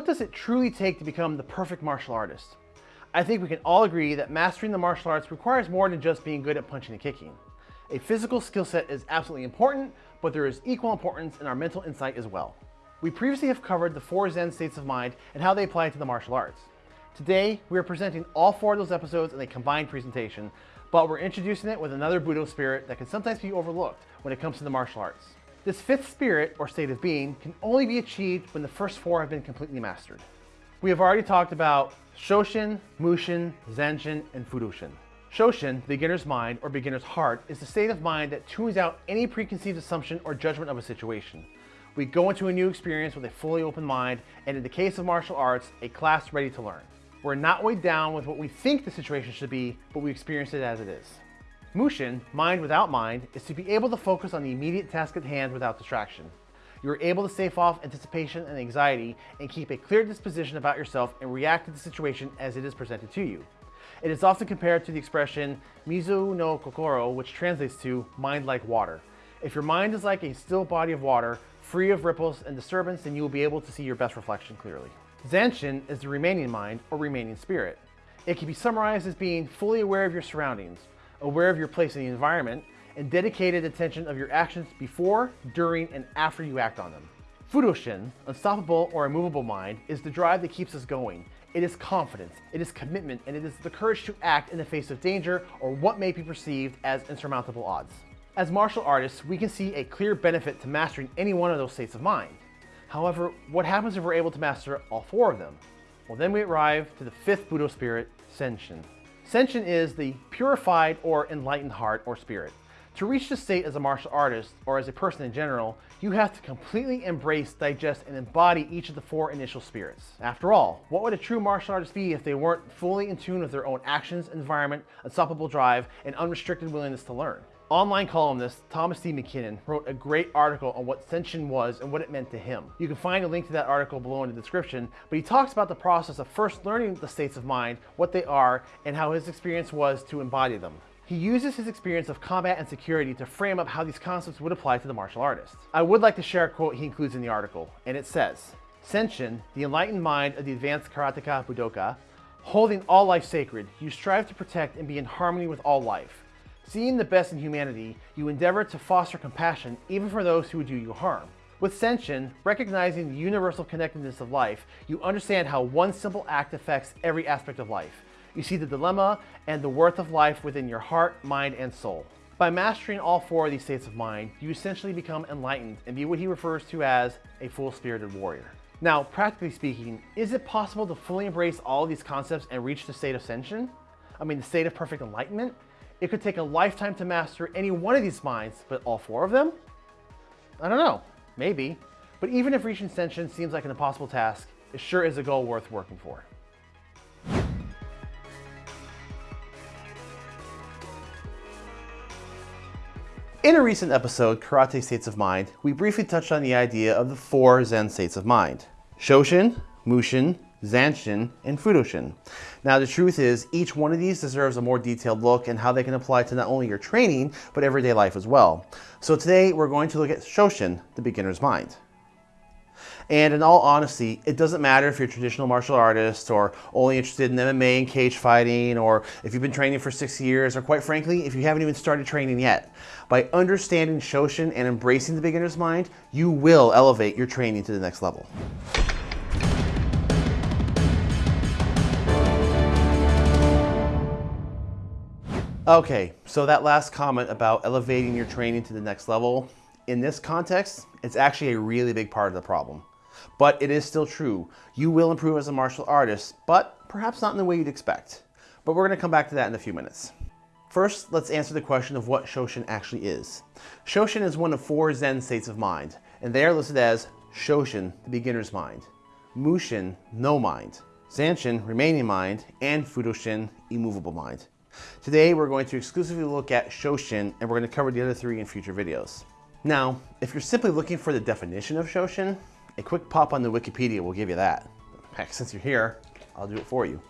what does it truly take to become the perfect martial artist? I think we can all agree that mastering the martial arts requires more than just being good at punching and kicking. A physical skill set is absolutely important, but there is equal importance in our mental insight as well. We previously have covered the four Zen states of mind and how they apply to the martial arts. Today, we are presenting all four of those episodes in a combined presentation, but we're introducing it with another Budo spirit that can sometimes be overlooked when it comes to the martial arts. This fifth spirit, or state of being, can only be achieved when the first four have been completely mastered. We have already talked about Shoshin, Mushin, Zanshin, and Fudoshin. Shoshin, beginner's mind or beginner's heart, is the state of mind that tunes out any preconceived assumption or judgment of a situation. We go into a new experience with a fully open mind, and in the case of martial arts, a class ready to learn. We're not weighed down with what we think the situation should be, but we experience it as it is. Mushin, mind without mind, is to be able to focus on the immediate task at hand without distraction. You are able to stave off anticipation and anxiety and keep a clear disposition about yourself and react to the situation as it is presented to you. It is often compared to the expression mizu no kokoro, which translates to mind like water. If your mind is like a still body of water, free of ripples and disturbance, then you will be able to see your best reflection clearly. Zanshin is the remaining mind or remaining spirit. It can be summarized as being fully aware of your surroundings, aware of your place in the environment, and dedicated attention of your actions before, during, and after you act on them. Fudoshin, unstoppable or immovable mind, is the drive that keeps us going. It is confidence, it is commitment, and it is the courage to act in the face of danger or what may be perceived as insurmountable odds. As martial artists, we can see a clear benefit to mastering any one of those states of mind. However, what happens if we're able to master all four of them? Well, then we arrive to the fifth Budo spirit, Senshin. Senshin is the purified or enlightened heart or spirit. To reach this state as a martial artist, or as a person in general, you have to completely embrace, digest, and embody each of the four initial spirits. After all, what would a true martial artist be if they weren't fully in tune with their own actions, environment, unstoppable drive, and unrestricted willingness to learn? Online columnist Thomas D. McKinnon wrote a great article on what Senshin was and what it meant to him. You can find a link to that article below in the description, but he talks about the process of first learning the states of mind, what they are, and how his experience was to embody them. He uses his experience of combat and security to frame up how these concepts would apply to the martial artist. I would like to share a quote he includes in the article, and it says, Senshin, the enlightened mind of the advanced karateka Budoka, holding all life sacred, you strive to protect and be in harmony with all life. Seeing the best in humanity, you endeavor to foster compassion even for those who would do you harm. With Senshin, recognizing the universal connectedness of life, you understand how one simple act affects every aspect of life. You see the dilemma and the worth of life within your heart, mind, and soul. By mastering all four of these states of mind, you essentially become enlightened and be what he refers to as a full-spirited warrior. Now, practically speaking, is it possible to fully embrace all of these concepts and reach the state of Senshin? I mean, the state of perfect enlightenment? It could take a lifetime to master any one of these minds, but all four of them? I don't know, maybe. But even if reaching Senshin seems like an impossible task, it sure is a goal worth working for. In a recent episode, Karate States of Mind, we briefly touched on the idea of the four Zen states of mind. Shoshin, Mushin, Zanshin, and Fudoshin. Now the truth is, each one of these deserves a more detailed look and how they can apply to not only your training, but everyday life as well. So today we're going to look at Shoshin, the beginner's mind. And in all honesty, it doesn't matter if you're a traditional martial artist or only interested in MMA and cage fighting, or if you've been training for six years, or quite frankly, if you haven't even started training yet. By understanding Shoshin and embracing the beginner's mind, you will elevate your training to the next level. Okay, so that last comment about elevating your training to the next level, in this context, it's actually a really big part of the problem. But it is still true. You will improve as a martial artist, but perhaps not in the way you'd expect. But we're gonna come back to that in a few minutes. First, let's answer the question of what Shoshin actually is. Shoshin is one of four Zen states of mind, and they are listed as Shoshin, the beginner's mind, Mushin, no mind, Zanshin, remaining mind, and Fudoshin, immovable mind. Today, we're going to exclusively look at Shoshin, and we're going to cover the other three in future videos. Now, if you're simply looking for the definition of Shoshin, a quick pop on the Wikipedia will give you that. Heck, since you're here, I'll do it for you.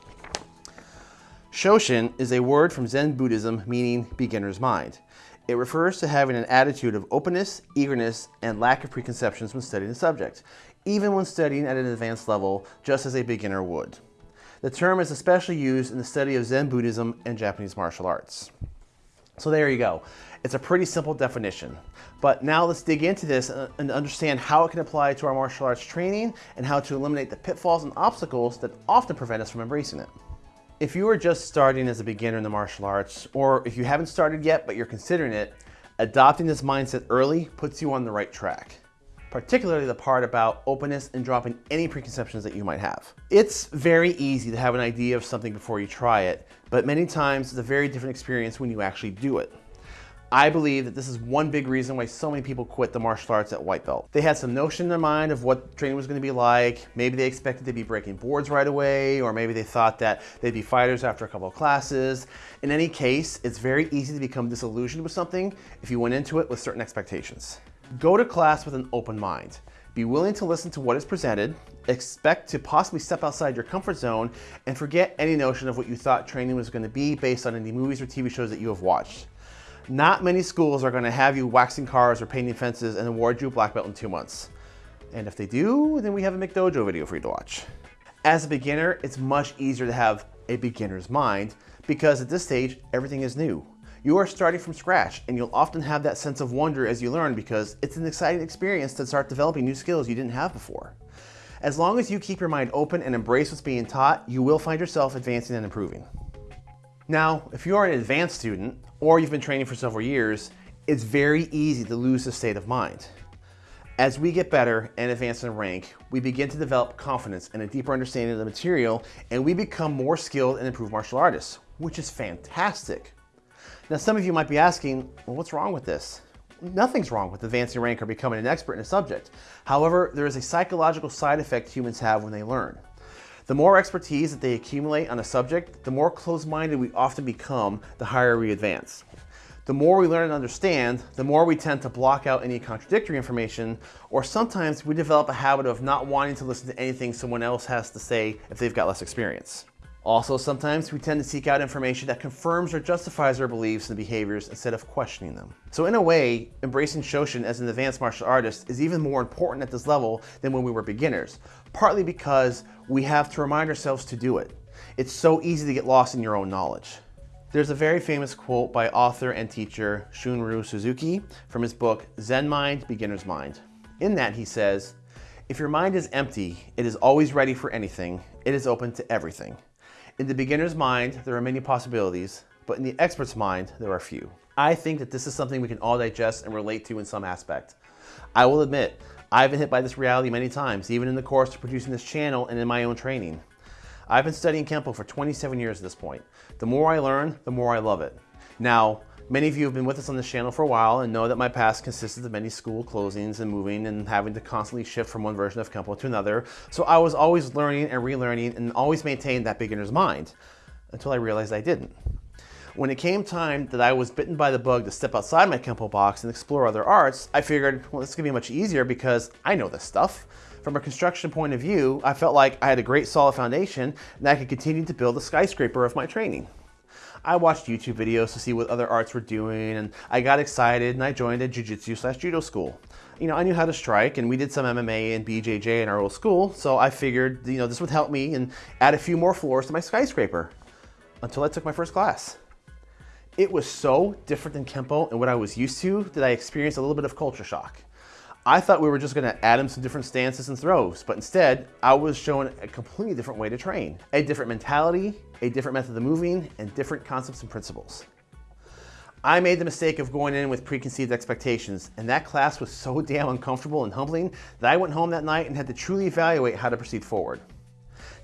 Shoshin is a word from Zen Buddhism meaning beginner's mind. It refers to having an attitude of openness, eagerness, and lack of preconceptions when studying the subject, even when studying at an advanced level, just as a beginner would. The term is especially used in the study of Zen Buddhism and Japanese martial arts. So there you go. It's a pretty simple definition. But now let's dig into this and understand how it can apply to our martial arts training and how to eliminate the pitfalls and obstacles that often prevent us from embracing it. If you are just starting as a beginner in the martial arts, or if you haven't started yet but you're considering it, adopting this mindset early puts you on the right track particularly the part about openness and dropping any preconceptions that you might have. It's very easy to have an idea of something before you try it, but many times it's a very different experience when you actually do it. I believe that this is one big reason why so many people quit the martial arts at white belt. They had some notion in their mind of what training was going to be like. Maybe they expected to be breaking boards right away, or maybe they thought that they'd be fighters after a couple of classes. In any case, it's very easy to become disillusioned with something if you went into it with certain expectations. Go to class with an open mind. Be willing to listen to what is presented, expect to possibly step outside your comfort zone, and forget any notion of what you thought training was going to be based on any movies or TV shows that you have watched. Not many schools are going to have you waxing cars or painting fences and award you a black belt in two months. And if they do, then we have a McDojo video for you to watch. As a beginner, it's much easier to have a beginner's mind because at this stage, everything is new. You are starting from scratch and you'll often have that sense of wonder as you learn because it's an exciting experience to start developing new skills you didn't have before. As long as you keep your mind open and embrace what's being taught, you will find yourself advancing and improving. Now, if you're an advanced student or you've been training for several years, it's very easy to lose the state of mind. As we get better and advance in rank, we begin to develop confidence and a deeper understanding of the material, and we become more skilled and improved martial artists, which is fantastic. Now, some of you might be asking, well, what's wrong with this? Nothing's wrong with advancing rank or becoming an expert in a subject. However, there is a psychological side effect humans have when they learn. The more expertise that they accumulate on a subject, the more closed-minded we often become, the higher we advance. The more we learn and understand, the more we tend to block out any contradictory information, or sometimes we develop a habit of not wanting to listen to anything someone else has to say if they've got less experience. Also, sometimes we tend to seek out information that confirms or justifies our beliefs and behaviors instead of questioning them. So in a way, embracing Shoshin as an advanced martial artist is even more important at this level than when we were beginners, partly because we have to remind ourselves to do it. It's so easy to get lost in your own knowledge. There's a very famous quote by author and teacher Shunryu Suzuki from his book Zen Mind, Beginner's Mind. In that he says, if your mind is empty, it is always ready for anything, it is open to everything. In the beginner's mind, there are many possibilities, but in the expert's mind, there are few. I think that this is something we can all digest and relate to in some aspect. I will admit, I've been hit by this reality many times, even in the course of producing this channel and in my own training. I've been studying Kempo for 27 years at this point. The more I learn, the more I love it. Now, Many of you have been with us on this channel for a while and know that my past consisted of many school closings and moving and having to constantly shift from one version of Kempo to another. So I was always learning and relearning and always maintained that beginner's mind until I realized I didn't. When it came time that I was bitten by the bug to step outside my Kempo box and explore other arts, I figured, well, this is gonna be much easier because I know this stuff. From a construction point of view, I felt like I had a great solid foundation and I could continue to build the skyscraper of my training. I watched YouTube videos to see what other arts were doing and I got excited and I joined a jiu-jitsu slash judo school. You know, I knew how to strike and we did some MMA and BJJ in our old school, so I figured, you know, this would help me and add a few more floors to my skyscraper until I took my first class. It was so different than Kempo and what I was used to that I experienced a little bit of culture shock. I thought we were just gonna add him some different stances and throws, but instead, I was shown a completely different way to train. A different mentality, a different method of moving, and different concepts and principles. I made the mistake of going in with preconceived expectations, and that class was so damn uncomfortable and humbling that I went home that night and had to truly evaluate how to proceed forward.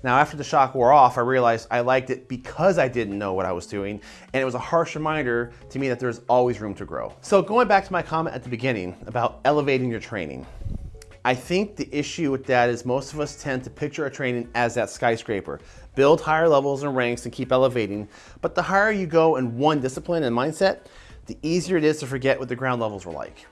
Now, after the shock wore off, I realized I liked it because I didn't know what I was doing, and it was a harsh reminder to me that there's always room to grow. So going back to my comment at the beginning about elevating your training, I think the issue with that is most of us tend to picture our training as that skyscraper. Build higher levels and ranks and keep elevating, but the higher you go in one discipline and mindset, the easier it is to forget what the ground levels were like.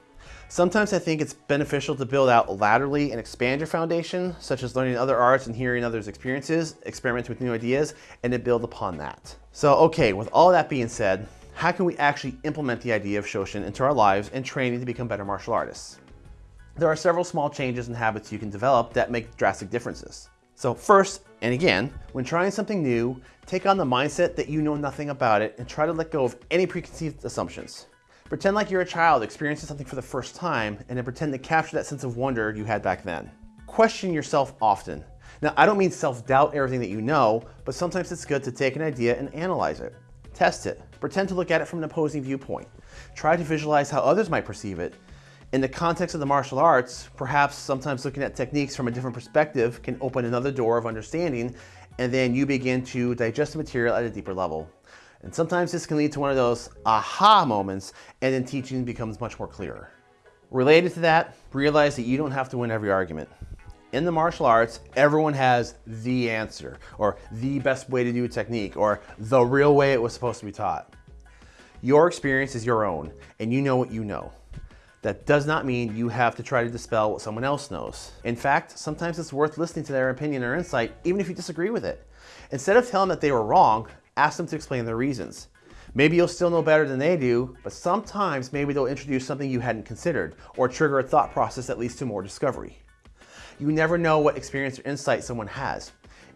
Sometimes I think it's beneficial to build out laterally and expand your foundation, such as learning other arts and hearing others' experiences, experiment with new ideas, and to build upon that. So, okay, with all that being said, how can we actually implement the idea of Shoshin into our lives and training to become better martial artists? There are several small changes and habits you can develop that make drastic differences. So first, and again, when trying something new, take on the mindset that you know nothing about it and try to let go of any preconceived assumptions. Pretend like you're a child experiencing something for the first time and then pretend to capture that sense of wonder you had back then. Question yourself often. Now, I don't mean self-doubt everything that you know, but sometimes it's good to take an idea and analyze it. Test it. Pretend to look at it from an opposing viewpoint. Try to visualize how others might perceive it in the context of the martial arts, perhaps sometimes looking at techniques from a different perspective can open another door of understanding, and then you begin to digest the material at a deeper level. And sometimes this can lead to one of those aha moments, and then teaching becomes much more clearer. Related to that, realize that you don't have to win every argument. In the martial arts, everyone has the answer, or the best way to do a technique, or the real way it was supposed to be taught. Your experience is your own, and you know what you know. That does not mean you have to try to dispel what someone else knows. In fact, sometimes it's worth listening to their opinion or insight, even if you disagree with it. Instead of telling them that they were wrong, ask them to explain their reasons. Maybe you'll still know better than they do, but sometimes maybe they'll introduce something you hadn't considered or trigger a thought process that leads to more discovery. You never know what experience or insight someone has.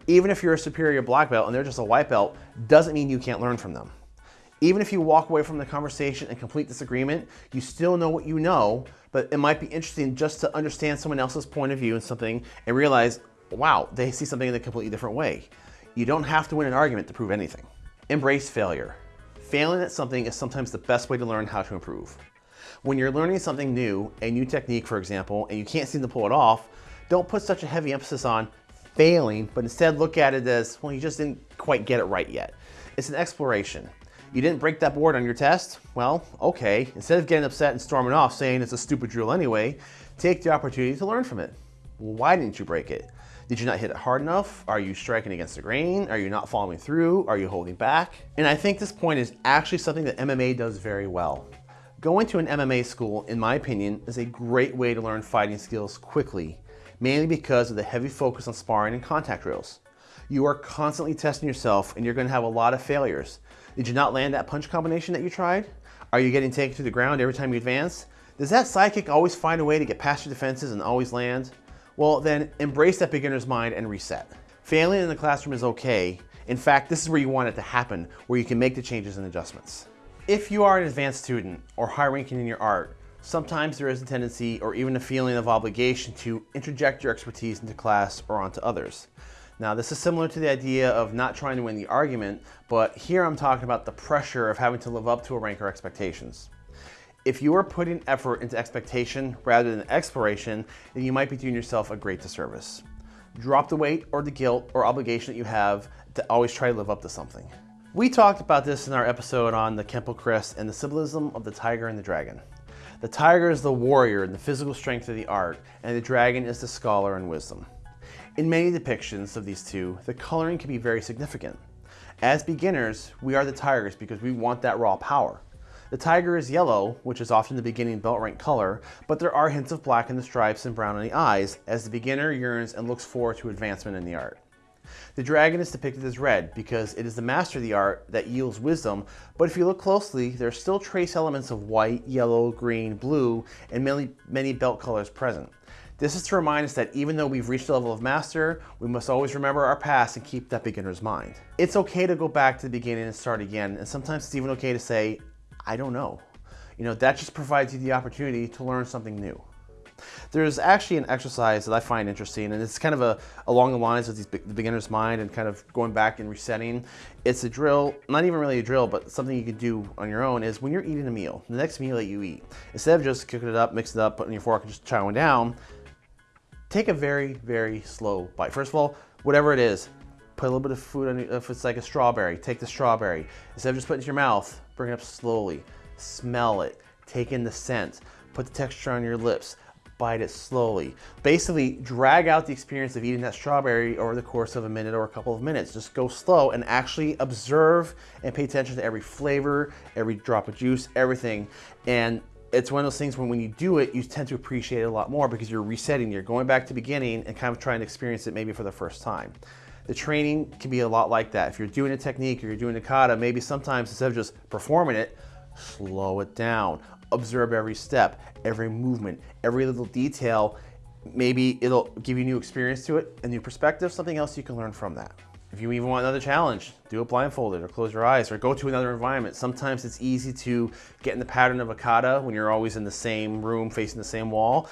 Even if you're a superior black belt and they're just a white belt, doesn't mean you can't learn from them. Even if you walk away from the conversation in complete disagreement, you still know what you know, but it might be interesting just to understand someone else's point of view in something and realize, wow, they see something in a completely different way. You don't have to win an argument to prove anything. Embrace failure. Failing at something is sometimes the best way to learn how to improve. When you're learning something new, a new technique, for example, and you can't seem to pull it off, don't put such a heavy emphasis on failing, but instead look at it as, well, you just didn't quite get it right yet. It's an exploration. You didn't break that board on your test? Well, okay. Instead of getting upset and storming off saying it's a stupid drill anyway, take the opportunity to learn from it. Well, why didn't you break it? Did you not hit it hard enough? Are you striking against the grain? Are you not following through? Are you holding back? And I think this point is actually something that MMA does very well. Going to an MMA school, in my opinion, is a great way to learn fighting skills quickly, mainly because of the heavy focus on sparring and contact drills. You are constantly testing yourself and you're gonna have a lot of failures. Did you not land that punch combination that you tried? Are you getting taken to the ground every time you advance? Does that sidekick always find a way to get past your defenses and always land? Well, then embrace that beginner's mind and reset. Failing in the classroom is okay. In fact, this is where you want it to happen, where you can make the changes and adjustments. If you are an advanced student or high ranking in your art, sometimes there is a tendency or even a feeling of obligation to interject your expertise into class or onto others. Now this is similar to the idea of not trying to win the argument, but here I'm talking about the pressure of having to live up to a rank or expectations. If you are putting effort into expectation rather than exploration, then you might be doing yourself a great disservice. Drop the weight or the guilt or obligation that you have to always try to live up to something. We talked about this in our episode on the Kempo crest and the symbolism of the tiger and the dragon. The tiger is the warrior and the physical strength of the art, and the dragon is the scholar and wisdom. In many depictions of these two, the coloring can be very significant. As beginners, we are the tigers because we want that raw power. The tiger is yellow, which is often the beginning belt rank color, but there are hints of black in the stripes and brown in the eyes as the beginner yearns and looks forward to advancement in the art. The dragon is depicted as red because it is the master of the art that yields wisdom, but if you look closely, there are still trace elements of white, yellow, green, blue, and many, many belt colors present. This is to remind us that even though we've reached the level of master, we must always remember our past and keep that beginner's mind. It's okay to go back to the beginning and start again, and sometimes it's even okay to say, I don't know. You know, that just provides you the opportunity to learn something new. There's actually an exercise that I find interesting, and it's kind of a, along the lines of these, the beginner's mind and kind of going back and resetting. It's a drill, not even really a drill, but something you can do on your own is when you're eating a meal, the next meal that you eat, instead of just cooking it up, mixing it up, putting your fork and just chowing down, take a very, very slow bite. First of all, whatever it is, put a little bit of food on, if it's like a strawberry, take the strawberry. Instead of just putting it in your mouth, bring it up slowly, smell it, take in the scent, put the texture on your lips, bite it slowly. Basically, drag out the experience of eating that strawberry over the course of a minute or a couple of minutes. Just go slow and actually observe and pay attention to every flavor, every drop of juice, everything. And it's one of those things when when you do it, you tend to appreciate it a lot more because you're resetting, you're going back to beginning and kind of trying to experience it maybe for the first time. The training can be a lot like that. If you're doing a technique or you're doing a kata, maybe sometimes instead of just performing it, slow it down. Observe every step, every movement, every little detail. Maybe it'll give you new experience to it, a new perspective, something else you can learn from that. If you even want another challenge, do it blindfolded or close your eyes or go to another environment. Sometimes it's easy to get in the pattern of a kata when you're always in the same room facing the same wall.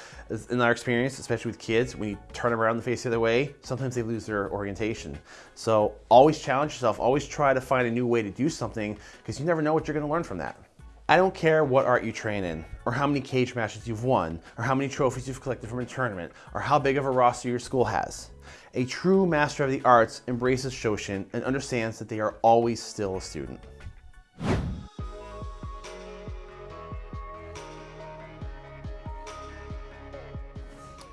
In our experience, especially with kids, when you turn around and face the other way, sometimes they lose their orientation. So always challenge yourself, always try to find a new way to do something because you never know what you're gonna learn from that. I don't care what art you train in, or how many cage matches you've won, or how many trophies you've collected from a tournament, or how big of a roster your school has. A true master of the arts embraces Shoshin and understands that they are always still a student.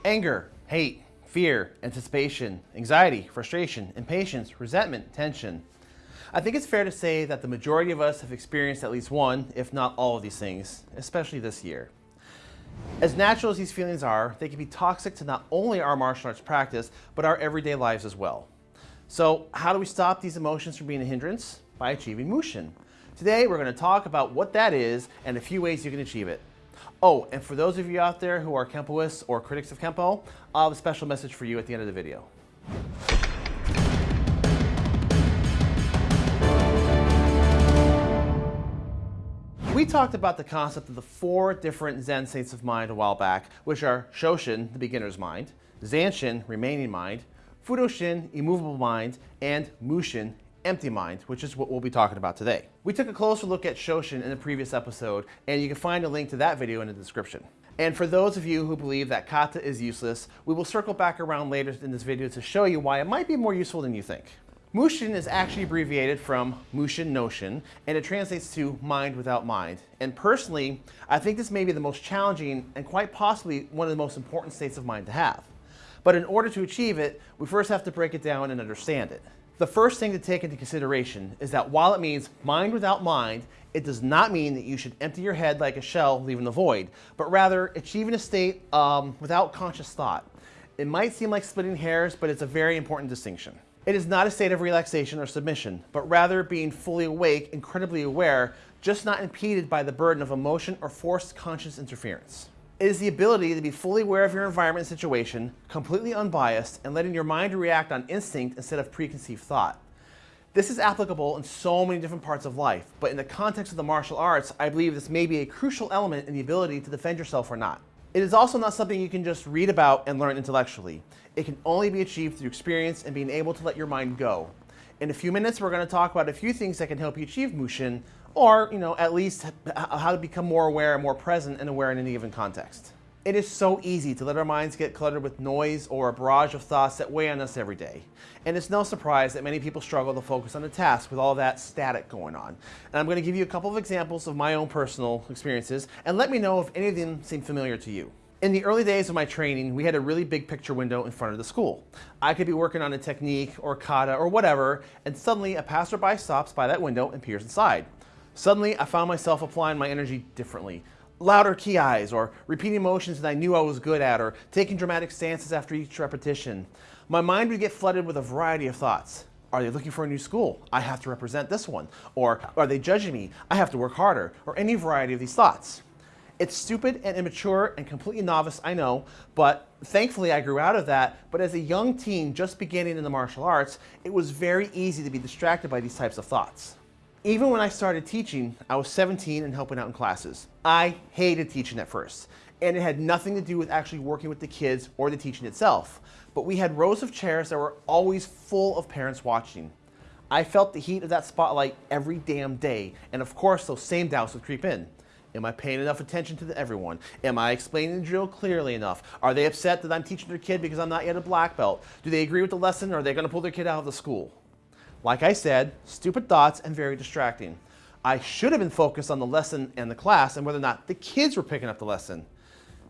Anger, hate, fear, anticipation, anxiety, frustration, impatience, resentment, tension. I think it's fair to say that the majority of us have experienced at least one, if not all of these things, especially this year. As natural as these feelings are, they can be toxic to not only our martial arts practice, but our everyday lives as well. So how do we stop these emotions from being a hindrance? By achieving Mushin. Today, we're gonna talk about what that is and a few ways you can achieve it. Oh, and for those of you out there who are Kempoists or critics of Kempo, I'll have a special message for you at the end of the video. We talked about the concept of the four different Zen states of mind a while back, which are Shoshin, the beginner's mind, Zanshin, remaining mind, Fudoshin, immovable mind, and Mushin, empty mind, which is what we'll be talking about today. We took a closer look at Shoshin in the previous episode, and you can find a link to that video in the description. And for those of you who believe that kata is useless, we will circle back around later in this video to show you why it might be more useful than you think. Mushin is actually abbreviated from Mushin Noshin, and it translates to mind without mind. And personally, I think this may be the most challenging and quite possibly one of the most important states of mind to have. But in order to achieve it, we first have to break it down and understand it. The first thing to take into consideration is that while it means mind without mind, it does not mean that you should empty your head like a shell leaving the void, but rather achieving a state um, without conscious thought. It might seem like splitting hairs, but it's a very important distinction. It is not a state of relaxation or submission, but rather being fully awake, incredibly aware, just not impeded by the burden of emotion or forced conscious interference. It is the ability to be fully aware of your environment and situation, completely unbiased, and letting your mind react on instinct instead of preconceived thought. This is applicable in so many different parts of life, but in the context of the martial arts, I believe this may be a crucial element in the ability to defend yourself or not. It is also not something you can just read about and learn intellectually. It can only be achieved through experience and being able to let your mind go. In a few minutes, we're going to talk about a few things that can help you achieve Mushin, or, you know, at least how to become more aware and more present and aware in any given context. It is so easy to let our minds get cluttered with noise or a barrage of thoughts that weigh on us every day. And it's no surprise that many people struggle to focus on a task with all that static going on. And I'm going to give you a couple of examples of my own personal experiences and let me know if any of them seem familiar to you. In the early days of my training, we had a really big picture window in front of the school. I could be working on a technique or kata or whatever, and suddenly a passerby stops by that window and peers inside. Suddenly, I found myself applying my energy differently louder ki-is or repeating motions that I knew I was good at or taking dramatic stances after each repetition. My mind would get flooded with a variety of thoughts. Are they looking for a new school? I have to represent this one. Or are they judging me? I have to work harder. Or any variety of these thoughts. It's stupid and immature and completely novice, I know, but thankfully I grew out of that. But as a young teen just beginning in the martial arts, it was very easy to be distracted by these types of thoughts. Even when I started teaching, I was 17 and helping out in classes. I hated teaching at first, and it had nothing to do with actually working with the kids or the teaching itself. But we had rows of chairs that were always full of parents watching. I felt the heat of that spotlight every damn day, and of course those same doubts would creep in. Am I paying enough attention to everyone? Am I explaining the drill clearly enough? Are they upset that I'm teaching their kid because I'm not yet a black belt? Do they agree with the lesson or are they to pull their kid out of the school? Like I said, stupid thoughts and very distracting. I should have been focused on the lesson and the class and whether or not the kids were picking up the lesson.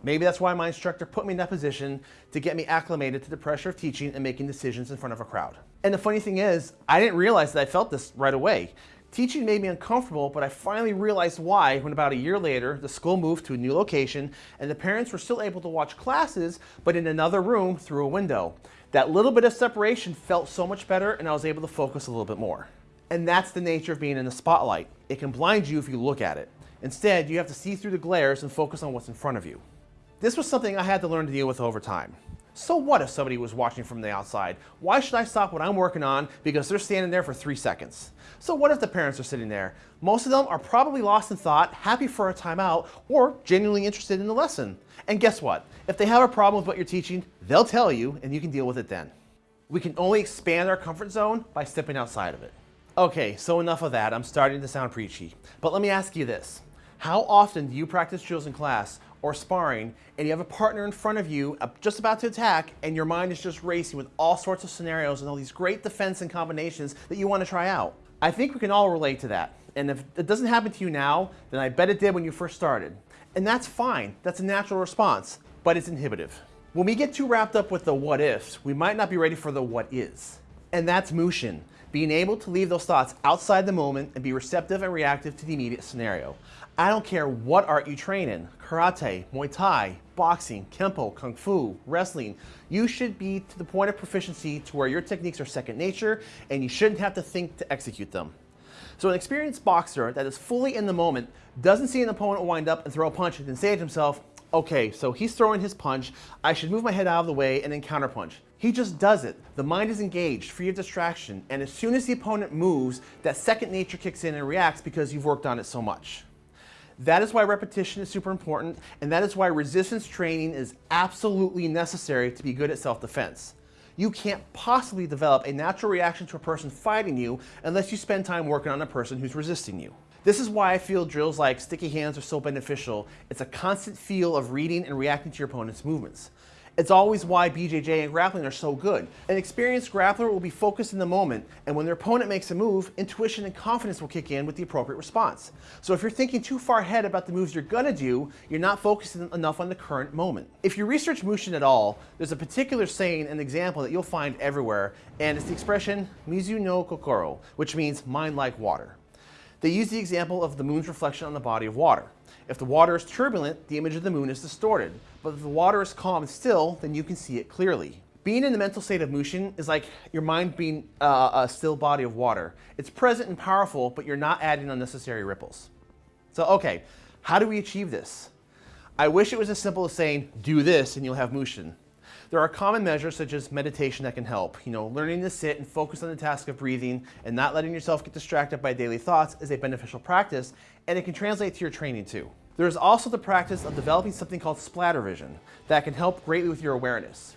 Maybe that's why my instructor put me in that position to get me acclimated to the pressure of teaching and making decisions in front of a crowd. And the funny thing is, I didn't realize that I felt this right away. Teaching made me uncomfortable, but I finally realized why when about a year later, the school moved to a new location and the parents were still able to watch classes, but in another room through a window. That little bit of separation felt so much better and I was able to focus a little bit more. And that's the nature of being in the spotlight. It can blind you if you look at it. Instead, you have to see through the glares and focus on what's in front of you. This was something I had to learn to deal with over time. So what if somebody was watching from the outside? Why should I stop what I'm working on because they're standing there for three seconds? So what if the parents are sitting there? Most of them are probably lost in thought, happy for a timeout, or genuinely interested in the lesson. And guess what? If they have a problem with what you're teaching, they'll tell you and you can deal with it then. We can only expand our comfort zone by stepping outside of it. Okay, so enough of that. I'm starting to sound preachy. But let me ask you this. How often do you practice drills in class or sparring and you have a partner in front of you uh, just about to attack and your mind is just racing with all sorts of scenarios and all these great defense and combinations that you want to try out. I think we can all relate to that. And if it doesn't happen to you now, then I bet it did when you first started. And that's fine. That's a natural response, but it's inhibitive. When we get too wrapped up with the what ifs, we might not be ready for the what is. And that's Mushin, being able to leave those thoughts outside the moment and be receptive and reactive to the immediate scenario. I don't care what art you train in, karate, Muay Thai, boxing, Kempo, Kung Fu, wrestling, you should be to the point of proficiency to where your techniques are second nature and you shouldn't have to think to execute them. So an experienced boxer that is fully in the moment doesn't see an opponent wind up and throw a punch and then say to himself, okay, so he's throwing his punch, I should move my head out of the way and then counterpunch. He just does it. The mind is engaged, free of distraction, and as soon as the opponent moves, that second nature kicks in and reacts because you've worked on it so much. That is why repetition is super important, and that is why resistance training is absolutely necessary to be good at self-defense. You can't possibly develop a natural reaction to a person fighting you unless you spend time working on a person who's resisting you. This is why I feel drills like sticky hands are so beneficial. It's a constant feel of reading and reacting to your opponent's movements. It's always why BJJ and grappling are so good. An experienced grappler will be focused in the moment, and when their opponent makes a move, intuition and confidence will kick in with the appropriate response. So if you're thinking too far ahead about the moves you're gonna do, you're not focusing enough on the current moment. If you research Mushin at all, there's a particular saying and example that you'll find everywhere, and it's the expression Mizu no Kokoro, which means mind like water. They use the example of the moon's reflection on the body of water. If the water is turbulent, the image of the moon is distorted. But if the water is calm and still, then you can see it clearly. Being in the mental state of Mushin is like your mind being uh, a still body of water. It's present and powerful, but you're not adding unnecessary ripples. So, okay, how do we achieve this? I wish it was as simple as saying, do this and you'll have Mushin. There are common measures such as meditation that can help. You know, learning to sit and focus on the task of breathing and not letting yourself get distracted by daily thoughts is a beneficial practice, and it can translate to your training too. There is also the practice of developing something called splatter vision that can help greatly with your awareness.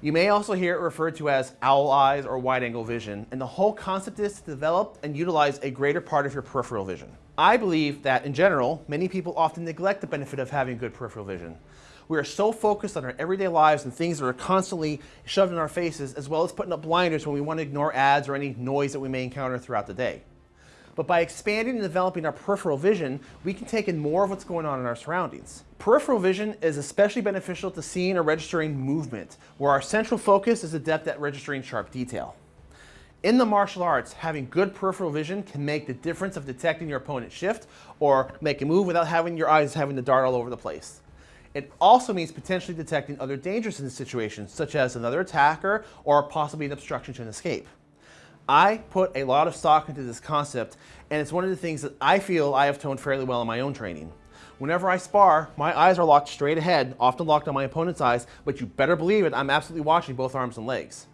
You may also hear it referred to as owl eyes or wide angle vision, and the whole concept is to develop and utilize a greater part of your peripheral vision. I believe that in general, many people often neglect the benefit of having good peripheral vision. We are so focused on our everyday lives and things that are constantly shoved in our faces, as well as putting up blinders when we want to ignore ads or any noise that we may encounter throughout the day. But by expanding and developing our peripheral vision, we can take in more of what's going on in our surroundings. Peripheral vision is especially beneficial to seeing or registering movement, where our central focus is adept at registering sharp detail. In the martial arts, having good peripheral vision can make the difference of detecting your opponent's shift or make a move without having your eyes having to dart all over the place. It also means potentially detecting other dangers in the situation, such as another attacker or possibly an obstruction to an escape. I put a lot of stock into this concept, and it's one of the things that I feel I have toned fairly well in my own training. Whenever I spar, my eyes are locked straight ahead, often locked on my opponent's eyes, but you better believe it, I'm absolutely watching both arms and legs.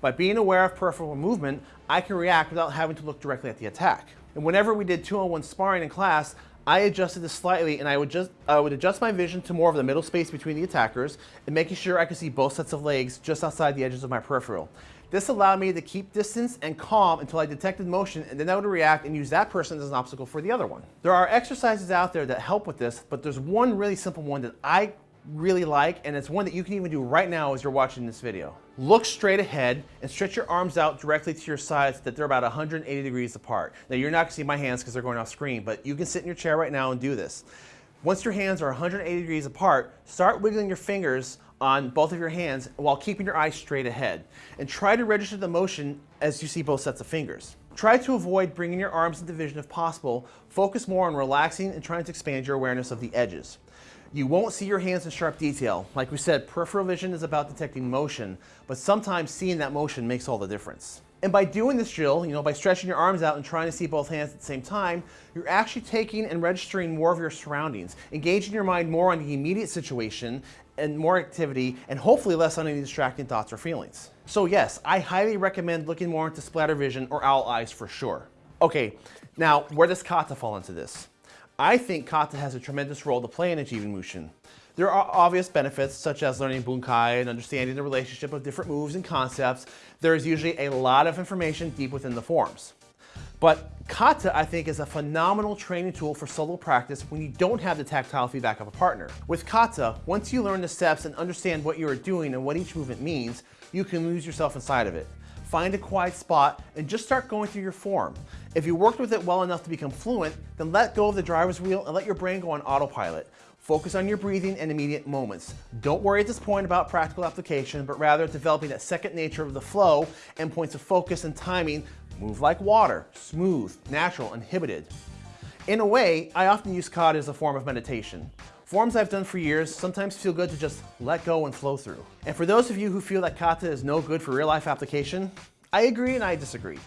By being aware of peripheral movement, I can react without having to look directly at the attack. And whenever we did two-on-one sparring in class, I adjusted this slightly and I would just I would adjust my vision to more of the middle space between the attackers and making sure I could see both sets of legs just outside the edges of my peripheral. This allowed me to keep distance and calm until I detected motion and then I would react and use that person as an obstacle for the other one. There are exercises out there that help with this, but there's one really simple one that I really like, and it's one that you can even do right now as you're watching this video. Look straight ahead and stretch your arms out directly to your sides so that they're about 180 degrees apart. Now you're not gonna see my hands because they're going off screen, but you can sit in your chair right now and do this. Once your hands are 180 degrees apart, start wiggling your fingers on both of your hands while keeping your eyes straight ahead. And try to register the motion as you see both sets of fingers. Try to avoid bringing your arms into vision if possible. Focus more on relaxing and trying to expand your awareness of the edges. You won't see your hands in sharp detail. Like we said, peripheral vision is about detecting motion, but sometimes seeing that motion makes all the difference. And by doing this drill, you know, by stretching your arms out and trying to see both hands at the same time, you're actually taking and registering more of your surroundings, engaging your mind more on the immediate situation and more activity, and hopefully less on any distracting thoughts or feelings. So yes, I highly recommend looking more into splatter vision or owl eyes for sure. Okay, now where does kata fall into this? I think kata has a tremendous role to play in achieving Mushin. There are obvious benefits such as learning bunkai and understanding the relationship of different moves and concepts. There is usually a lot of information deep within the forms. But Kata, I think, is a phenomenal training tool for solo practice when you don't have the tactile feedback of a partner. With Kata, once you learn the steps and understand what you are doing and what each movement means, you can lose yourself inside of it. Find a quiet spot and just start going through your form. If you worked with it well enough to become fluent, then let go of the driver's wheel and let your brain go on autopilot. Focus on your breathing and immediate moments. Don't worry at this point about practical application, but rather developing that second nature of the flow and points of focus and timing. Move like water, smooth, natural, inhibited. In a way, I often use kata as a form of meditation. Forms I've done for years sometimes feel good to just let go and flow through. And for those of you who feel that kata is no good for real life application, I agree and I disagree.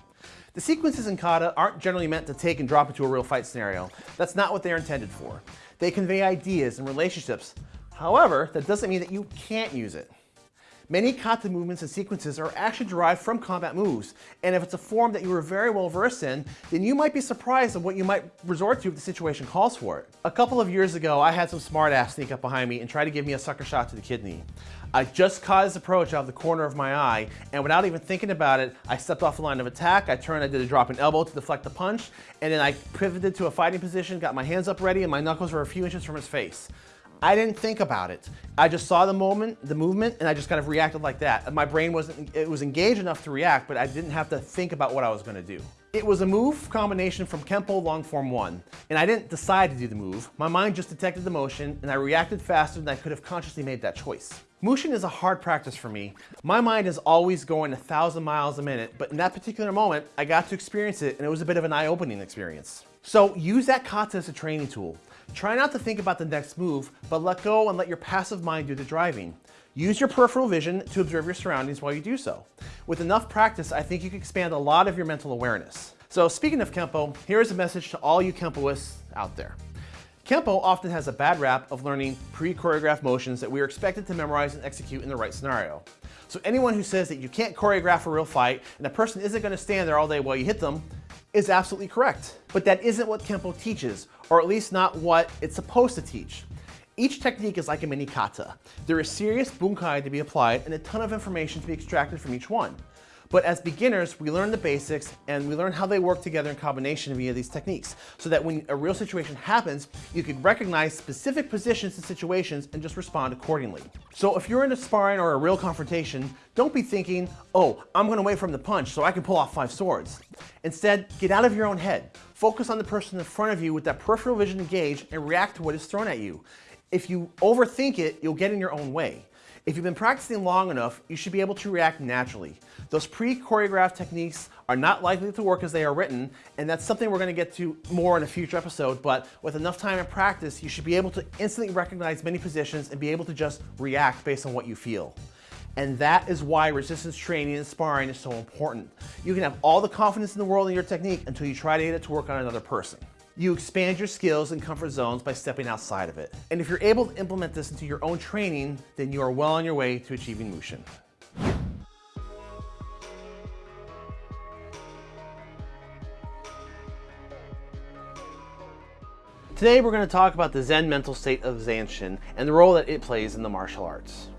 The sequences in kata aren't generally meant to take and drop into a real fight scenario. That's not what they're intended for. They convey ideas and relationships. However, that doesn't mean that you can't use it. Many kata movements and sequences are actually derived from combat moves, and if it's a form that you are very well versed in, then you might be surprised at what you might resort to if the situation calls for it. A couple of years ago, I had some smartass sneak up behind me and try to give me a sucker shot to the kidney. I just caught his approach out of the corner of my eye, and without even thinking about it, I stepped off the line of attack, I turned, I did a dropping elbow to deflect the punch, and then I pivoted to a fighting position, got my hands up ready, and my knuckles were a few inches from his face. I didn't think about it. I just saw the moment, the movement, and I just kind of reacted like that. My brain wasn't, it was engaged enough to react, but I didn't have to think about what I was gonna do. It was a move combination from Kempo long form 1, and I didn't decide to do the move. My mind just detected the motion, and I reacted faster than I could have consciously made that choice. Mushin is a hard practice for me. My mind is always going a thousand miles a minute, but in that particular moment, I got to experience it and it was a bit of an eye-opening experience. So use that kata as a training tool. Try not to think about the next move, but let go and let your passive mind do the driving. Use your peripheral vision to observe your surroundings while you do so. With enough practice, I think you can expand a lot of your mental awareness. So speaking of Kempo, here is a message to all you Kempoists out there. Kempo often has a bad rap of learning pre-choreographed motions that we are expected to memorize and execute in the right scenario. So anyone who says that you can't choreograph a real fight and a person isn't going to stand there all day while you hit them is absolutely correct. But that isn't what Kempo teaches, or at least not what it's supposed to teach. Each technique is like a mini kata. There is serious bunkai to be applied and a ton of information to be extracted from each one. But as beginners, we learn the basics and we learn how they work together in combination via these techniques so that when a real situation happens, you can recognize specific positions and situations and just respond accordingly. So if you're in a sparring or a real confrontation, don't be thinking, oh, I'm gonna wait from the punch so I can pull off five swords. Instead, get out of your own head. Focus on the person in front of you with that peripheral vision engaged and react to what is thrown at you. If you overthink it, you'll get in your own way. If you've been practicing long enough, you should be able to react naturally. Those pre-choreographed techniques are not likely to work as they are written, and that's something we're gonna get to more in a future episode, but with enough time and practice, you should be able to instantly recognize many positions and be able to just react based on what you feel. And that is why resistance training and sparring is so important. You can have all the confidence in the world in your technique until you try to get it to work on another person. You expand your skills and comfort zones by stepping outside of it. And if you're able to implement this into your own training, then you are well on your way to achieving Mushin. Today we're going to talk about the Zen mental state of Zanshin and the role that it plays in the martial arts.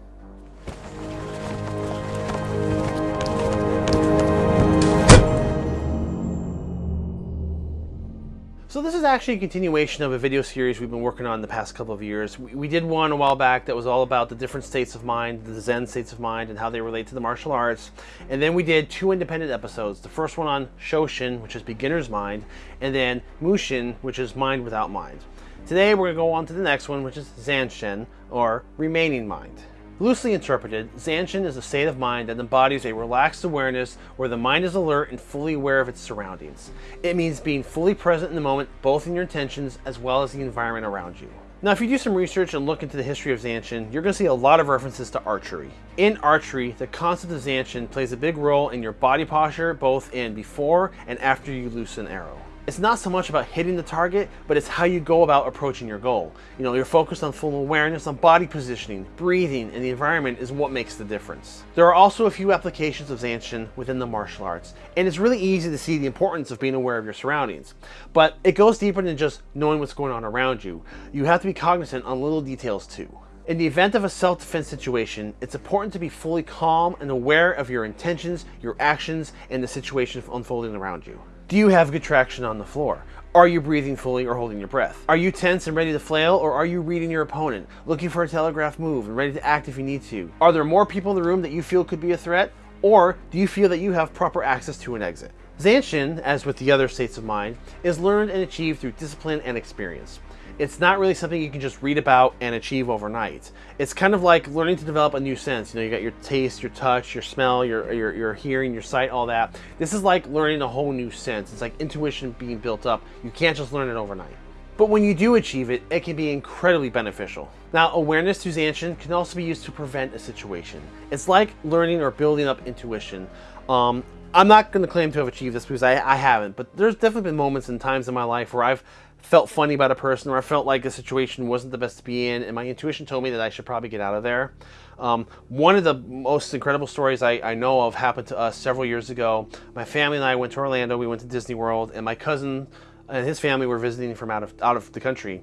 So this is actually a continuation of a video series we've been working on the past couple of years. We, we, did one a while back that was all about the different states of mind, the Zen states of mind, and how they relate to the martial arts. And then we did two independent episodes. The first one on Shoshin, which is beginner's mind, and then Mushin, which is mind without mind. Today we're going to go on to the next one, which is Zanshin, or remaining mind. Loosely interpreted, Zanshin is a state of mind that embodies a relaxed awareness where the mind is alert and fully aware of its surroundings. It means being fully present in the moment, both in your intentions as well as the environment around you. Now, if you do some research and look into the history of Zanshin, you're going to see a lot of references to archery. In archery, the concept of Zanshin plays a big role in your body posture, both in before and after you loose an arrow. It's not so much about hitting the target, but it's how you go about approaching your goal. You know, you're focused on full awareness on body positioning, breathing, and the environment is what makes the difference. There are also a few applications of Zanshin within the martial arts, and it's really easy to see the importance of being aware of your surroundings. But it goes deeper than just knowing what's going on around you. You have to be cognizant on little details too. In the event of a self-defense situation, it's important to be fully calm and aware of your intentions, your actions, and the situation unfolding around you. Do you have good traction on the floor? Are you breathing fully or holding your breath? Are you tense and ready to flail or are you reading your opponent, looking for a telegraph move and ready to act if you need to? Are there more people in the room that you feel could be a threat or do you feel that you have proper access to an exit? Zanshin, as with the other states of mind, is learned and achieved through discipline and experience it's not really something you can just read about and achieve overnight. It's kind of like learning to develop a new sense. You know, you got your taste, your touch, your smell, your, your, your hearing, your sight, all that. This is like learning a whole new sense. It's like intuition being built up. You can't just learn it overnight. But when you do achieve it, it can be incredibly beneficial. Now, awareness Zanshin can also be used to prevent a situation. It's like learning or building up intuition. Um, I'm not going to claim to have achieved this because I, I haven't, but there's definitely been moments and times in my life where I've felt funny about a person or I felt like the situation wasn't the best to be in and my intuition told me that I should probably get out of there. Um, one of the most incredible stories I, I, know of happened to us several years ago. My family and I went to Orlando, we went to Disney World and my cousin and his family were visiting from out of, out of the country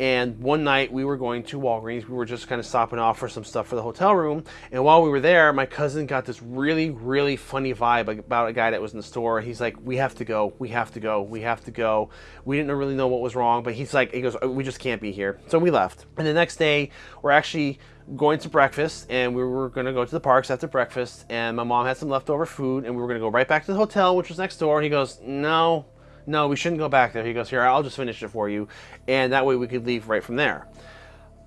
and one night we were going to Walgreens. We were just kind of stopping off for some stuff for the hotel room. And while we were there, my cousin got this really, really funny vibe about a guy that was in the store. He's like, we have to go, we have to go, we have to go. We didn't really know what was wrong, but he's like, he goes, we just can't be here. So we left. And the next day, we're actually going to breakfast and we were going to go to the parks after breakfast and my mom had some leftover food and we were going to go right back to the hotel which was next door and he goes no no, we shouldn't go back there. He goes, here, I'll just finish it for you. And that way we could leave right from there.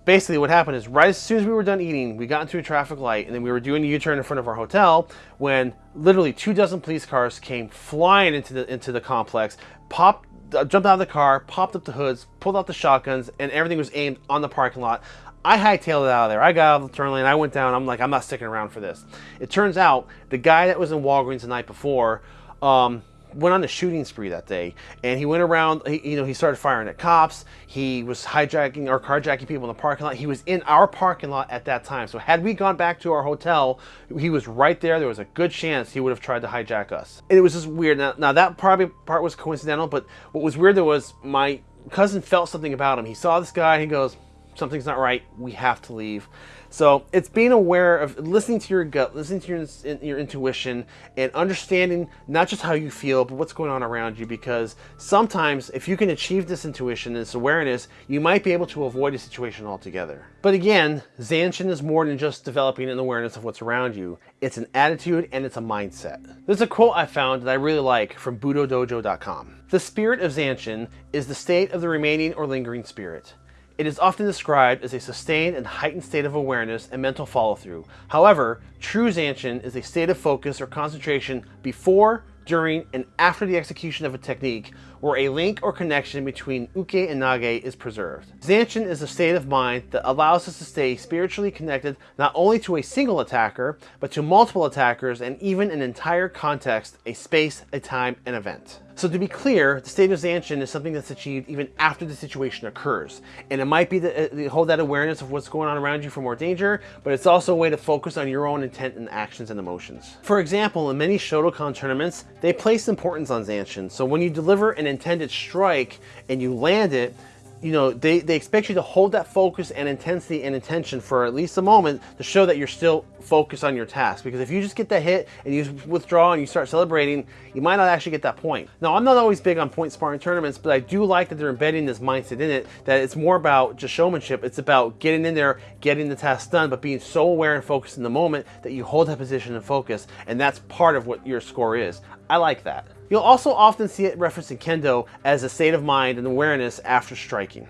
Basically what happened is right as soon as we were done eating, we got into a traffic light and then we were doing a U-turn in front of our hotel when literally two dozen police cars came flying into the, into the complex, popped uh, jumped out of the car, popped up the hoods, pulled out the shotguns, and everything was aimed on the parking lot. I hightailed it out of there. I got out of the turn lane. I went down. I'm like, I'm not sticking around for this. It turns out the guy that was in Walgreens the night before, um, went on a shooting spree that day and he went around he, you know he started firing at cops. He was hijacking or carjacking people in the parking lot. He was in our parking lot at that time. So had we gone back to our hotel he was right there. There was a good chance he would have tried to hijack us. And it was just weird. Now, now that probably part was coincidental but what was weird though was my cousin felt something about him. He saw this guy he goes something's not right. We have to leave so it's being aware of listening to your gut, listening to your, your intuition, and understanding not just how you feel, but what's going on around you. Because sometimes if you can achieve this intuition, this awareness, you might be able to avoid a situation altogether. But again, Zanshin is more than just developing an awareness of what's around you. It's an attitude and it's a mindset. There's a quote I found that I really like from budodojo.com. The spirit of Zanshin is the state of the remaining or lingering spirit. It is often described as a sustained and heightened state of awareness and mental follow-through. However, true Zanshin is a state of focus or concentration before, during, and after the execution of a technique where a link or connection between uke and nage is preserved. Zanshin is a state of mind that allows us to stay spiritually connected not only to a single attacker, but to multiple attackers and even an entire context, a space, a time, an event. So to be clear, the state of Zanshin is something that's achieved even after the situation occurs. And it might be to uh, hold that awareness of what's going on around you for more danger, but it's also a way to focus on your own intent and actions and emotions. For example, in many Shotokan tournaments, they place importance on Zanshin. So when you deliver an intended strike and you land it, you know, they, they expect you to hold that focus and intensity and intention for at least a moment to show that you're still focused on your task. Because if you just get that hit and you withdraw and you start celebrating, you might not actually get that point. Now, I'm not always big on point sparring tournaments, but I do like that they're embedding this mindset in it, that it's more about just showmanship. It's about getting in there, getting the task done, but being so aware and focused in the moment that you hold that position and focus. And that's part of what your score is. I like that. You'll also often see it referenced in Kendo as a state of mind and awareness after striking.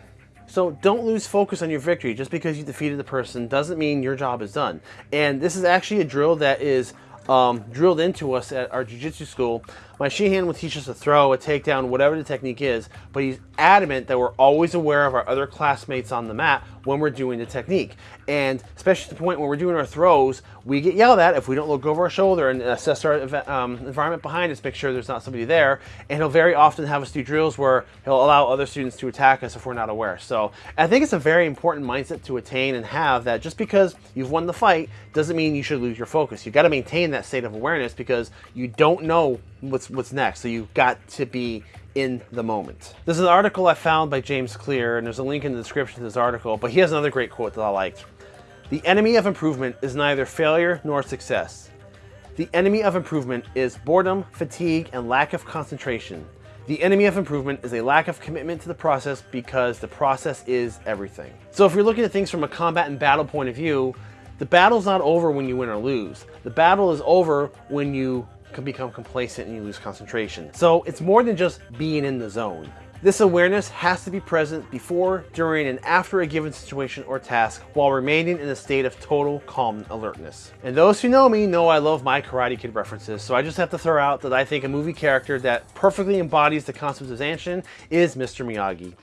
So don't lose focus on your victory. Just because you defeated the person doesn't mean your job is done. And this is actually a drill that is um, drilled into us at our jiu-jitsu school. My Shihan will teach us a throw, a takedown, whatever the technique is, but he's adamant that we're always aware of our other classmates on the mat when we're doing the technique. And especially to the point when we're doing our throws, we get yelled at if we don't look over our shoulder and assess our um, environment behind us, make sure there's not somebody there. And he'll very often have us do drills where he'll allow other students to attack us if we're not aware. So I think it's a very important mindset to attain and have that just because you've won the fight doesn't mean you should lose your focus. You've got to maintain that state of awareness because you don't know what's what's next. So you've got to be in the moment. This is an article I found by James Clear, and there's a link in the description to this article, but he has another great quote that I liked. The enemy of improvement is neither failure nor success. The enemy of improvement is boredom, fatigue, and lack of concentration. The enemy of improvement is a lack of commitment to the process because the process is everything. So if you're looking at things from a combat and battle point of view, the battle's not over when you win or lose. The battle is over when you can become complacent and you lose concentration. So it's more than just being in the zone. This awareness has to be present before, during, and after a given situation or task while remaining in a state of total calm alertness. And those who know me know I love my Karate Kid references, so I just have to throw out that I think a movie character that perfectly embodies the concept of Zanshin is Mr. Miyagi.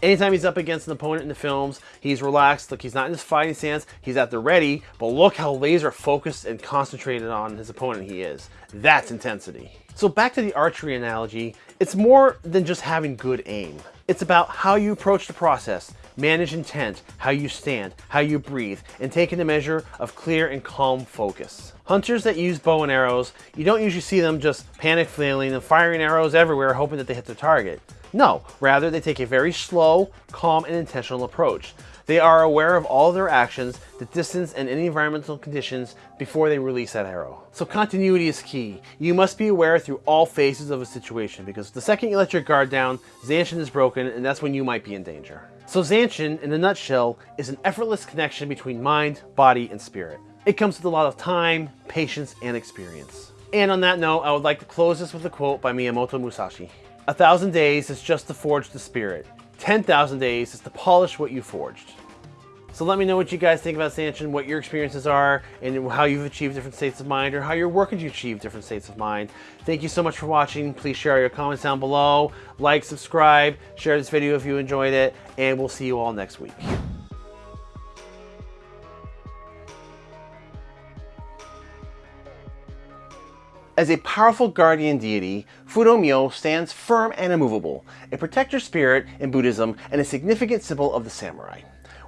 Anytime he's up against an opponent in the films, he's relaxed. Look, he's not in his fighting stance. He's at the ready, but look how laser focused and concentrated on his opponent he is. That's intensity. So back to the archery analogy, it's more than just having good aim. It's about how you approach the process, manage intent, how you stand, how you breathe, and taking the measure of clear and calm focus. Hunters that use bow and arrows, you don't usually see them just panic flailing and firing arrows everywhere hoping that they hit their target. No, rather they take a very slow, calm, and intentional approach. They are aware of all their actions, the distance, and any environmental conditions before they release that arrow. So continuity is key. You must be aware through all phases of a situation because the second you let your guard down, Zanshin is broken and that's when you might be in danger. So Zanshin, in a nutshell, is an effortless connection between mind, body, and spirit. It comes with a lot of time, patience, and experience. And on that note, I would like to close this with a quote by Miyamoto Musashi. A thousand days is just to forge the spirit. 10,000 days is to polish what you forged. So let me know what you guys think about Zanshin, what your experiences are, and how you've achieved different states of mind, or how you're working to achieve different states of mind. Thank you so much for watching. Please share your comments down below. Like, subscribe, share this video if you enjoyed it, and we'll see you all next week. As a powerful guardian deity, Fudo stands firm and immovable, a protector spirit in Buddhism and a significant symbol of the samurai.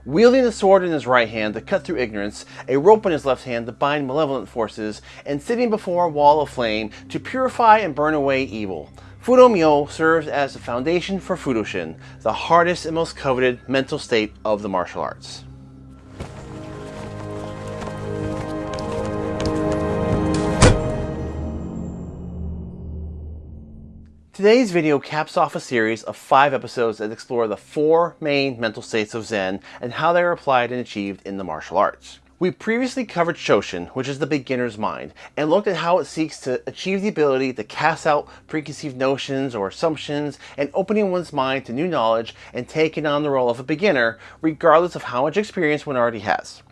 Wielding a sword in his right hand to cut through ignorance, a rope in his left hand to bind malevolent forces, and sitting before a wall of flame to purify and burn away evil. Fudo serves as the foundation for Fudoshin, the hardest and most coveted mental state of the martial arts. Today's video caps off a series of five episodes that explore the four main mental states of Zen and how they are applied and achieved in the martial arts. We previously covered Shoshin, which is the beginner's mind, and looked at how it seeks to achieve the ability to cast out preconceived notions or assumptions and opening one's mind to new knowledge and taking on the role of a beginner, regardless of how much experience one already has.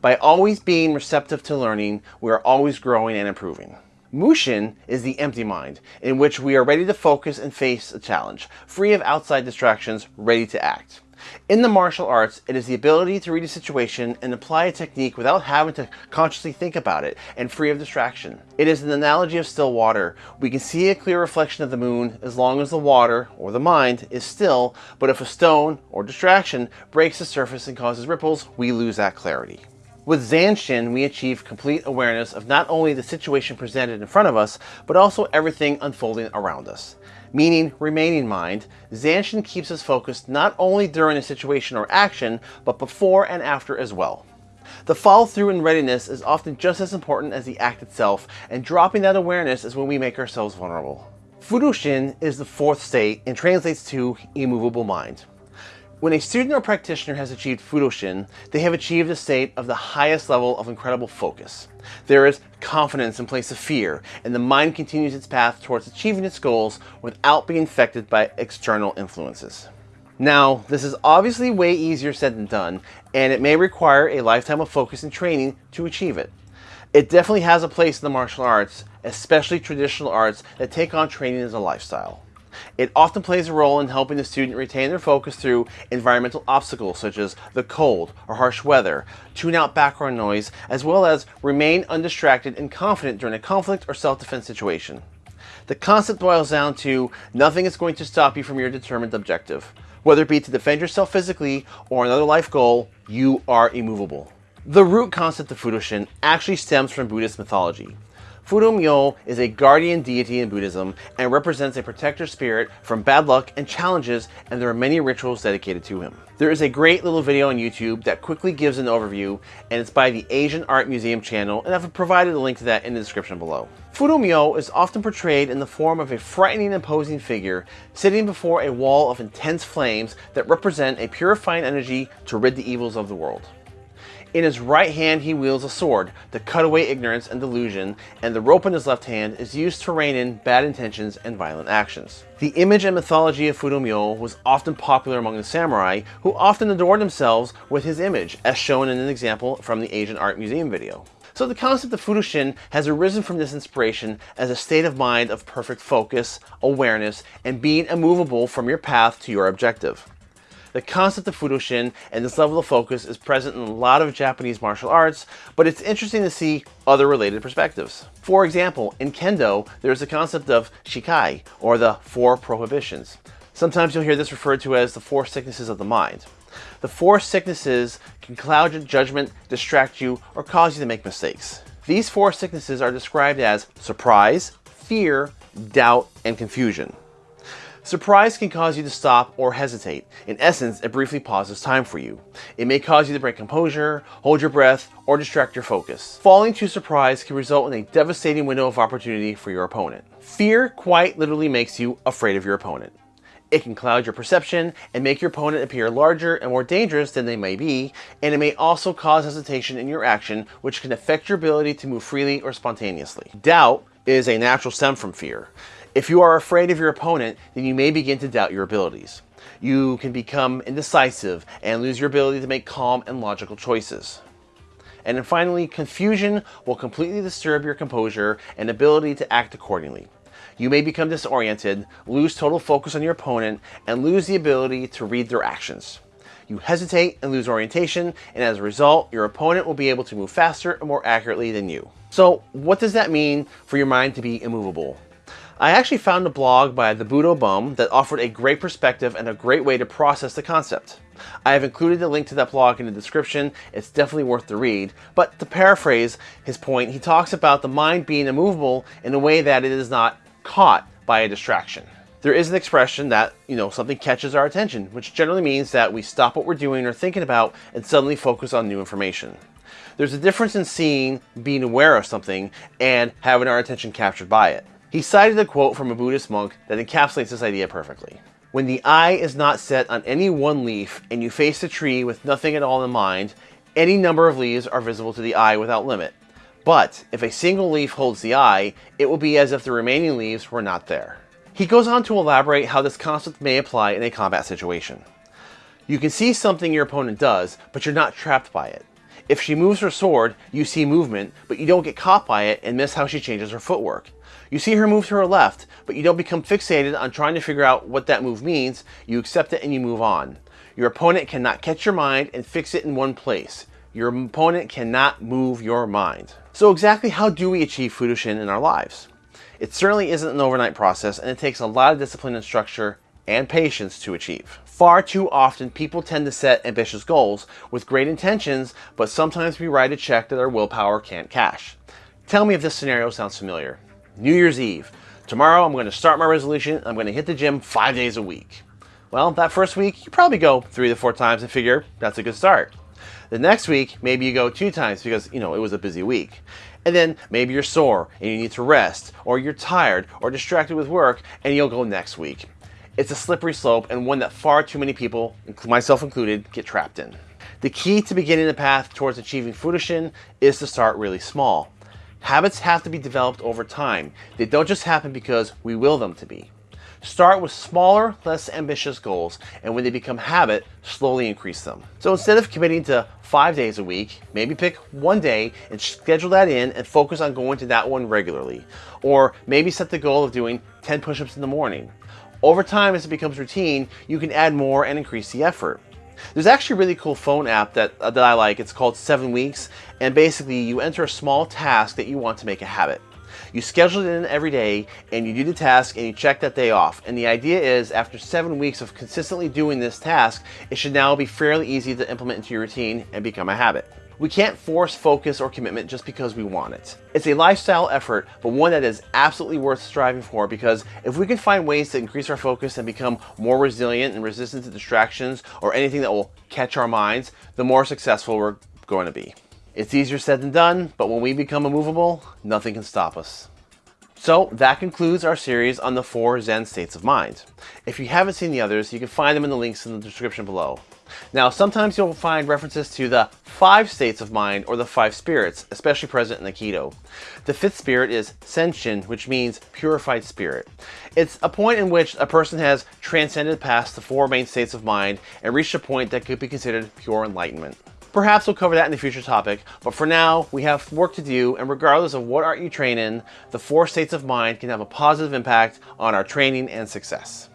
By always being receptive to learning, we are always growing and improving. Mushin is the empty mind, in which we are ready to focus and face a challenge, free of outside distractions, ready to act. In the martial arts, it is the ability to read a situation and apply a technique without having to consciously think about it and free of distraction. It is an analogy of still water. We can see a clear reflection of the moon as long as the water, or the mind, is still, but if a stone, or distraction, breaks the surface and causes ripples, we lose that clarity. With Zanshin, we achieve complete awareness of not only the situation presented in front of us, but also everything unfolding around us. Meaning, remaining mind, Zanshin keeps us focused not only during a situation or action, but before and after as well. The follow through and readiness is often just as important as the act itself, and dropping that awareness is when we make ourselves vulnerable. Fudoshin is the fourth state and translates to immovable mind. When a student or practitioner has achieved Fudoshin, they have achieved a state of the highest level of incredible focus. There is confidence in place of fear, and the mind continues its path towards achieving its goals without being affected by external influences. Now, this is obviously way easier said than done, and it may require a lifetime of focus and training to achieve it. It definitely has a place in the martial arts, especially traditional arts that take on training as a lifestyle. It often plays a role in helping the student retain their focus through environmental obstacles such as the cold or harsh weather, tune out background noise, as well as remain undistracted and confident during a conflict or self-defense situation. The concept boils down to nothing is going to stop you from your determined objective. Whether it be to defend yourself physically or another life goal, you are immovable. The root concept of Fudoshin actually stems from Buddhist mythology. Fudo is a guardian deity in Buddhism and represents a protector spirit from bad luck and challenges and there are many rituals dedicated to him. There is a great little video on YouTube that quickly gives an overview and it's by the Asian Art Museum channel and I've provided a link to that in the description below. Fudo Myo is often portrayed in the form of a frightening imposing figure sitting before a wall of intense flames that represent a purifying energy to rid the evils of the world. In his right hand he wields a sword to cut away ignorance and delusion, and the rope in his left hand is used to rein in bad intentions and violent actions. The image and mythology of Fudomyo was often popular among the samurai, who often adored themselves with his image, as shown in an example from the Asian Art Museum video. So the concept of Fudoshin has arisen from this inspiration as a state of mind of perfect focus, awareness, and being immovable from your path to your objective. The concept of Fudoshin and this level of focus is present in a lot of Japanese martial arts, but it's interesting to see other related perspectives. For example, in Kendo, there's the concept of Shikai, or the Four Prohibitions. Sometimes you'll hear this referred to as the Four Sicknesses of the Mind. The four sicknesses can cloud your judgment, distract you, or cause you to make mistakes. These four sicknesses are described as surprise, fear, doubt, and confusion. Surprise can cause you to stop or hesitate. In essence, it briefly pauses time for you. It may cause you to break composure, hold your breath, or distract your focus. Falling to surprise can result in a devastating window of opportunity for your opponent. Fear quite literally makes you afraid of your opponent. It can cloud your perception and make your opponent appear larger and more dangerous than they may be, and it may also cause hesitation in your action, which can affect your ability to move freely or spontaneously. Doubt is a natural stem from fear. If you are afraid of your opponent, then you may begin to doubt your abilities. You can become indecisive and lose your ability to make calm and logical choices. And then finally, confusion will completely disturb your composure and ability to act accordingly. You may become disoriented, lose total focus on your opponent, and lose the ability to read their actions. You hesitate and lose orientation, and as a result, your opponent will be able to move faster and more accurately than you. So what does that mean for your mind to be immovable? I actually found a blog by the Budo Bum that offered a great perspective and a great way to process the concept. I have included the link to that blog in the description, it's definitely worth the read, but to paraphrase his point, he talks about the mind being immovable in a way that it is not caught by a distraction. There is an expression that, you know, something catches our attention, which generally means that we stop what we're doing or thinking about and suddenly focus on new information. There's a difference in seeing, being aware of something, and having our attention captured by it. He cited a quote from a Buddhist monk that encapsulates this idea perfectly. When the eye is not set on any one leaf and you face the tree with nothing at all in mind, any number of leaves are visible to the eye without limit. But if a single leaf holds the eye, it will be as if the remaining leaves were not there. He goes on to elaborate how this concept may apply in a combat situation. You can see something your opponent does, but you're not trapped by it. If she moves her sword, you see movement, but you don't get caught by it and miss how she changes her footwork. You see her move to her left, but you don't become fixated on trying to figure out what that move means. You accept it and you move on. Your opponent cannot catch your mind and fix it in one place. Your opponent cannot move your mind. So exactly how do we achieve Fudoshin in our lives? It certainly isn't an overnight process and it takes a lot of discipline and structure and patience to achieve. Far too often, people tend to set ambitious goals with great intentions, but sometimes we write a check that our willpower can't cash. Tell me if this scenario sounds familiar. New Year's Eve. Tomorrow I'm going to start my resolution. I'm going to hit the gym five days a week. Well, that first week, you probably go three to four times and figure that's a good start. The next week, maybe you go two times because, you know, it was a busy week. And then maybe you're sore and you need to rest, or you're tired or distracted with work, and you'll go next week. It's a slippery slope and one that far too many people, myself included, get trapped in. The key to beginning the path towards achieving Fudoshin is to start really small. Habits have to be developed over time. They don't just happen because we will them to be. Start with smaller, less ambitious goals, and when they become habit, slowly increase them. So instead of committing to five days a week, maybe pick one day and schedule that in and focus on going to that one regularly. Or maybe set the goal of doing 10 push-ups in the morning. Over time, as it becomes routine, you can add more and increase the effort. There's actually a really cool phone app that, that I like. It's called 7 Weeks, and basically you enter a small task that you want to make a habit. You schedule it in every day and you do the task and you check that day off. And the idea is after seven weeks of consistently doing this task, it should now be fairly easy to implement into your routine and become a habit. We can't force focus or commitment just because we want it. It's a lifestyle effort, but one that is absolutely worth striving for because if we can find ways to increase our focus and become more resilient and resistant to distractions or anything that will catch our minds, the more successful we're going to be. It's easier said than done, but when we become immovable, nothing can stop us. So that concludes our series on the four Zen states of mind. If you haven't seen the others, you can find them in the links in the description below. Now, sometimes you'll find references to the five states of mind or the five spirits, especially present in Aikido. The fifth spirit is Senshin, which means purified spirit. It's a point in which a person has transcended past the four main states of mind and reached a point that could be considered pure enlightenment. Perhaps we'll cover that in a future topic, but for now, we have work to do, and regardless of what art you train in, the four states of mind can have a positive impact on our training and success.